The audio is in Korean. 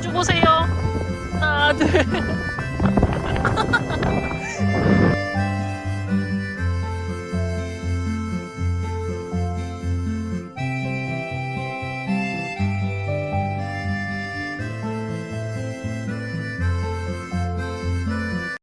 마주 보세요. 하나, 둘.